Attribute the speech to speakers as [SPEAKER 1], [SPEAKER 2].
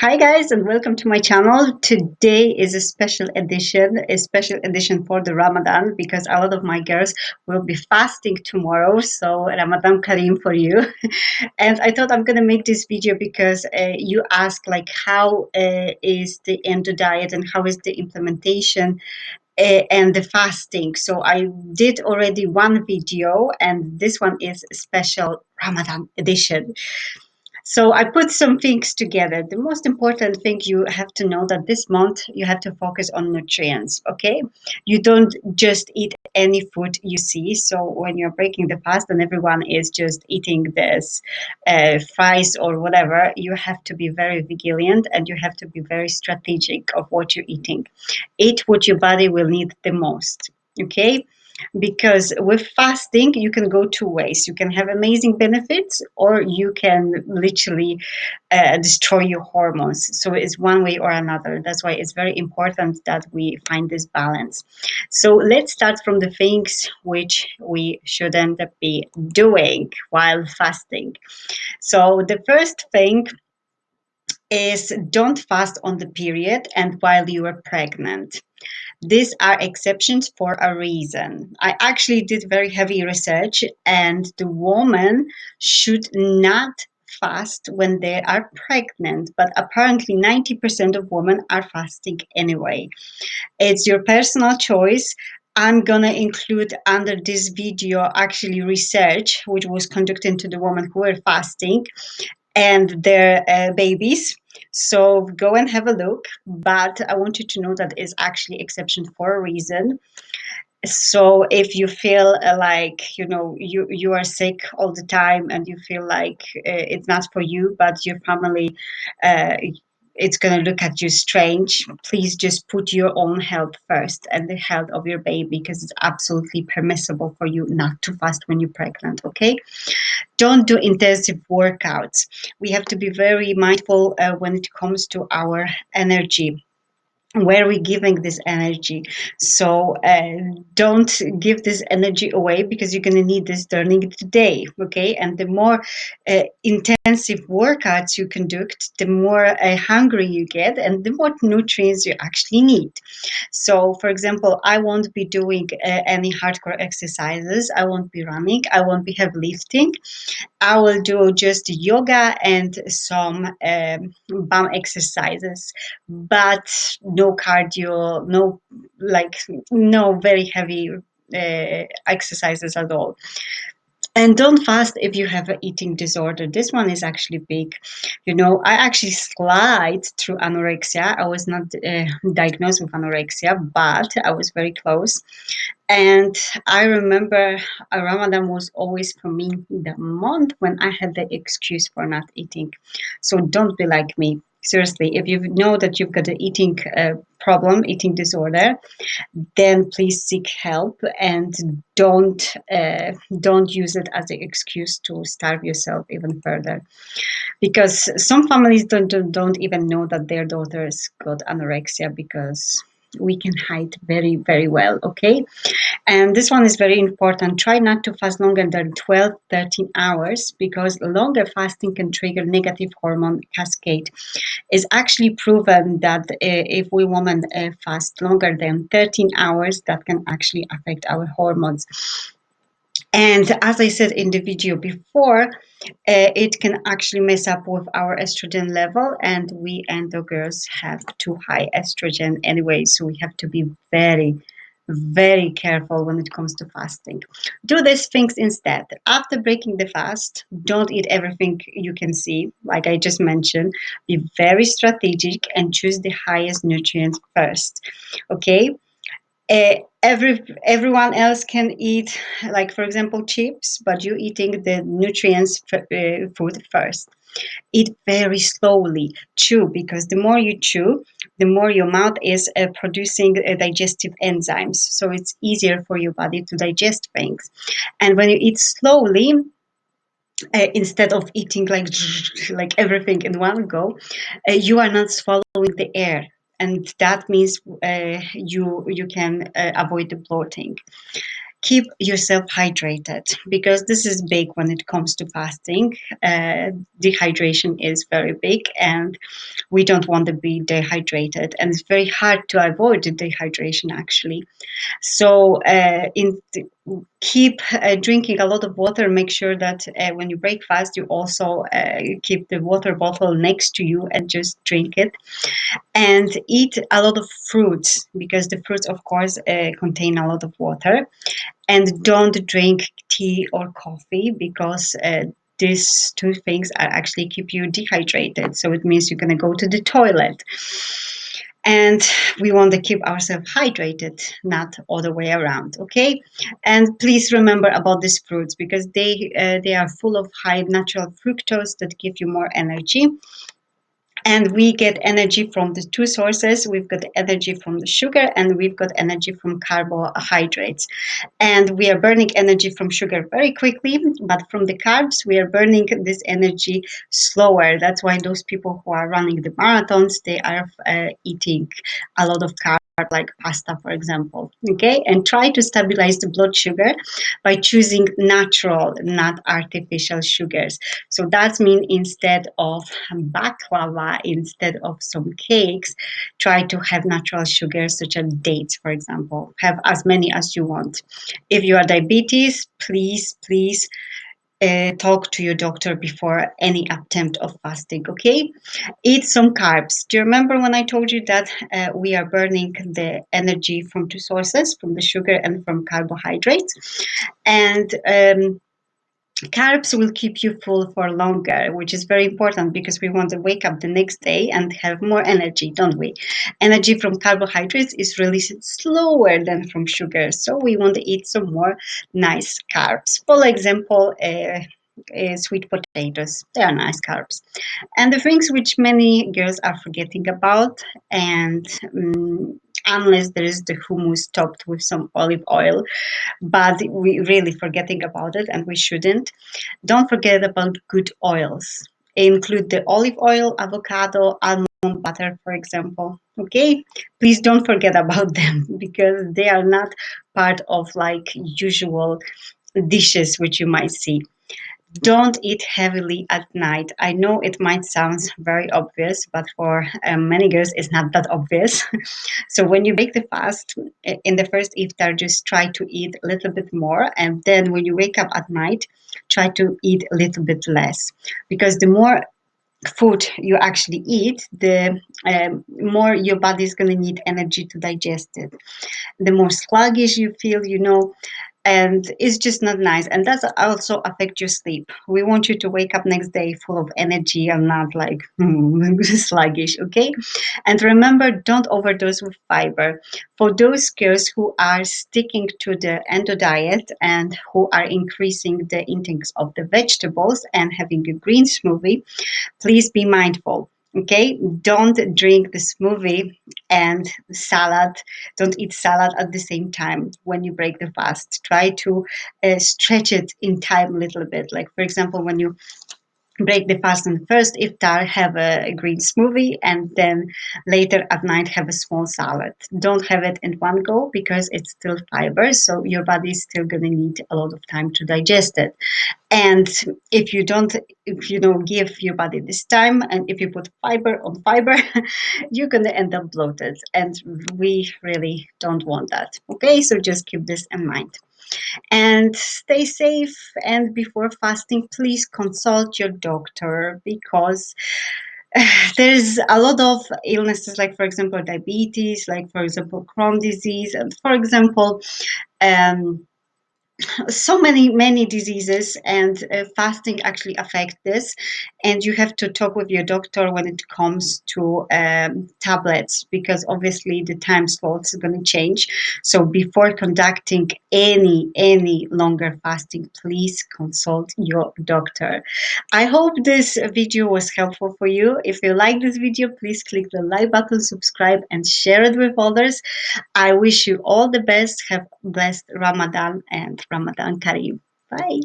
[SPEAKER 1] Hi guys and welcome to my channel. Today is a special edition, a special edition for the Ramadan because a lot of my girls will be fasting tomorrow. So Ramadan Kareem for you. and I thought I'm gonna make this video because uh, you ask like how uh, is the endo diet and how is the implementation uh, and the fasting. So I did already one video and this one is special Ramadan edition. So I put some things together. The most important thing you have to know that this month you have to focus on nutrients, okay? You don't just eat any food you see. So when you're breaking the fast and everyone is just eating this uh, fries or whatever, you have to be very vigilant and you have to be very strategic of what you're eating. Eat what your body will need the most, okay? Because with fasting you can go two ways. You can have amazing benefits or you can literally uh, destroy your hormones. So it's one way or another. That's why it's very important that we find this balance. So let's start from the things which we shouldn't be doing while fasting. So the first thing is don't fast on the period and while you are pregnant these are exceptions for a reason. I actually did very heavy research and the woman should not fast when they are pregnant, but apparently 90% of women are fasting anyway. It's your personal choice. I'm gonna include under this video actually research which was conducted to the women who were fasting and their uh, babies so go and have a look, but I want you to know that is actually exception for a reason. So if you feel uh, like, you know, you, you are sick all the time and you feel like uh, it's not for you, but your family, uh, it's going to look at you strange. Please just put your own health first and the health of your baby because it's absolutely permissible for you not to fast when you're pregnant, okay? Don't do intensive workouts. We have to be very mindful uh, when it comes to our energy where are we giving this energy. So uh, don't give this energy away because you're going to need this during the day okay? And the more uh, intensive workouts you conduct the more uh, hungry you get and the more nutrients you actually need. So for example i won't be doing uh, any hardcore exercises. I won't be running. I won't be heavy lifting. I will do just yoga and some um, bum exercises. But no cardio, no like no very heavy uh, exercises at all. And don't fast if you have an eating disorder. This one is actually big. You know, I actually slide through anorexia. I was not uh, diagnosed with anorexia, but I was very close. And I remember Ramadan was always for me the month when I had the excuse for not eating. So don't be like me seriously if you know that you've got an eating uh, problem eating disorder then please seek help and don't uh, don't use it as an excuse to starve yourself even further. Because some families don't, don't, don't even know that their daughters got anorexia because we can hide very very well okay and this one is very important. Try not to fast longer than 12 13 hours because longer fasting can trigger negative hormone cascade. It's actually proven that uh, if we women uh, fast longer than 13 hours that can actually affect our hormones. And as I said in the video before, uh, it can actually mess up with our estrogen level and we endo girls have too high estrogen anyway, so we have to be very, very careful when it comes to fasting. Do these things instead. After breaking the fast, don't eat everything you can see, like I just mentioned. Be very strategic and choose the highest nutrients first, okay? uh, every everyone else can eat like for example chips but you eating the nutrients uh, food first eat very slowly chew because the more you chew the more your mouth is uh, producing uh, digestive enzymes. So it's easier for your body to digest things. And when you eat slowly uh, instead of eating like like everything in one go uh, you are not swallowing the air. And that means uh, you you can uh, avoid the bloating keep yourself hydrated because this is big when it comes to fasting. Uh, dehydration is very big, and we don't want to be dehydrated, and it's very hard to avoid dehydration actually. So, uh, in keep uh, drinking a lot of water. Make sure that uh, when you break fast, you also uh, keep the water bottle next to you and just drink it. And eat a lot of fruits because the fruits, of course, uh, contain a lot of water. And don't drink tea or coffee because uh, these two things are actually keep you dehydrated. So it means you're going to go to the toilet and we want to keep ourselves hydrated not all the way around okay? And please remember about these fruits because they uh, they are full of high natural fructose that give you more energy and we get energy from the two sources we've got energy from the sugar and we've got energy from carbohydrates and we are burning energy from sugar very quickly but from the carbs we are burning this energy slower that's why those people who are running the marathons they are uh, eating a lot of carbs like pasta, for example. Okay, and try to stabilize the blood sugar by choosing natural, not artificial sugars. So that means instead of baklava, instead of some cakes, try to have natural sugars such as dates, for example. Have as many as you want. If you are diabetes, please, please uh, talk to your doctor before any attempt of fasting okay eat some carbs do you remember when i told you that uh, we are burning the energy from two sources from the sugar and from carbohydrates and um, carbs will keep you full for longer which is very important because we want to wake up the next day and have more energy don't we? Energy from carbohydrates is released slower than from sugar so we want to eat some more nice carbs. For example uh, uh, sweet potatoes they are nice carbs. And the things which many girls are forgetting about and um, unless there is the hummus topped with some olive oil but we really forgetting about it and we shouldn't. Don't forget about good oils. Include the olive oil avocado almond butter for example okay? Please don't forget about them because they are not part of like usual dishes which you might see don't eat heavily at night. I know it might sound very obvious, but for um, many girls, it's not that obvious. so when you break the fast in the first iftar, just try to eat a little bit more, and then when you wake up at night, try to eat a little bit less, because the more food you actually eat, the um, more your body is going to need energy to digest it. The more sluggish you feel, you know, and it's just not nice. And that's also affect your sleep. We want you to wake up next day full of energy and not like sluggish okay? And remember don't overdose with fiber. For those girls who are sticking to the endo diet and who are increasing the intakes of the vegetables and having a green smoothie please be mindful okay don't drink the smoothie and salad. Don't eat salad at the same time when you break the fast. Try to uh, stretch it in time a little bit. Like for example when you break the fast the first iftar have a, a, green smoothie and then later at night have a small salad. Don't have it in one go because it's still fiber so your body is still going to need a lot of time to digest it. And if you don't if you don't give your body this time and if you put fiber on fiber you're going to end up bloated and we really don't want that. Okay so just keep this in mind and stay safe. And before fasting please consult your doctor because there's a lot of illnesses like for example diabetes like for example Crohn disease. And for example um, so many many diseases and uh, fasting actually affect this. And you have to talk with your doctor when it comes to um, tablets because obviously the time slots are going to change. So before conducting any any longer fasting please consult your doctor. I hope this video was helpful for you. If you like this video please click the like button subscribe and share it with others. I wish you all the best. Have blessed ramadan and Ramadan Kareem. Bye.